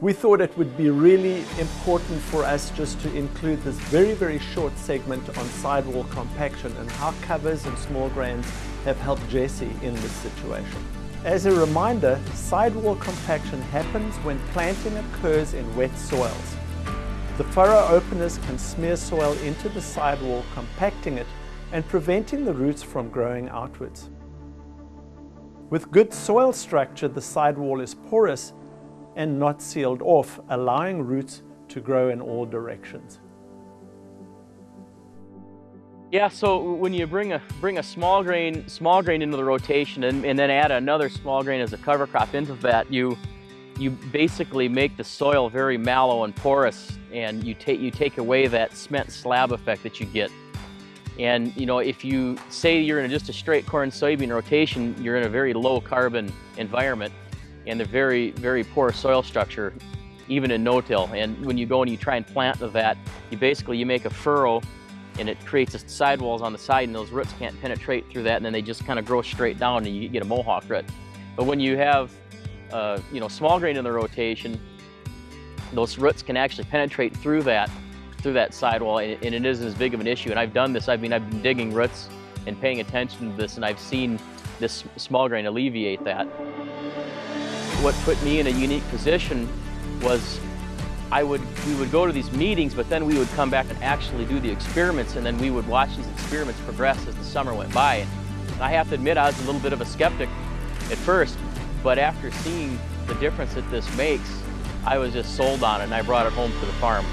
We thought it would be really important for us just to include this very, very short segment on sidewall compaction and how covers and small grains have helped Jesse in this situation. As a reminder, sidewall compaction happens when planting occurs in wet soils. The furrow openers can smear soil into the sidewall, compacting it and preventing the roots from growing outwards. With good soil structure, the sidewall is porous and not sealed off, allowing roots to grow in all directions. Yeah, so when you bring a bring a small grain small grain into the rotation and, and then add another small grain as a cover crop into that, you you basically make the soil very mallow and porous and you take you take away that cement slab effect that you get. And you know, if you say you're in just a straight corn soybean rotation, you're in a very low carbon environment and a very, very poor soil structure, even in no-till. And when you go and you try and plant the that, you basically, you make a furrow and it creates a sidewalls on the side and those roots can't penetrate through that and then they just kind of grow straight down and you get a mohawk root. But when you have, uh, you know, small grain in the rotation, those roots can actually penetrate through that, through that sidewall and, and it isn't as big of an issue. And I've done this, I mean, I've been digging roots and paying attention to this and I've seen this small grain alleviate that. What put me in a unique position was I would, we would go to these meetings, but then we would come back and actually do the experiments, and then we would watch these experiments progress as the summer went by. And I have to admit, I was a little bit of a skeptic at first, but after seeing the difference that this makes, I was just sold on it, and I brought it home to the farm.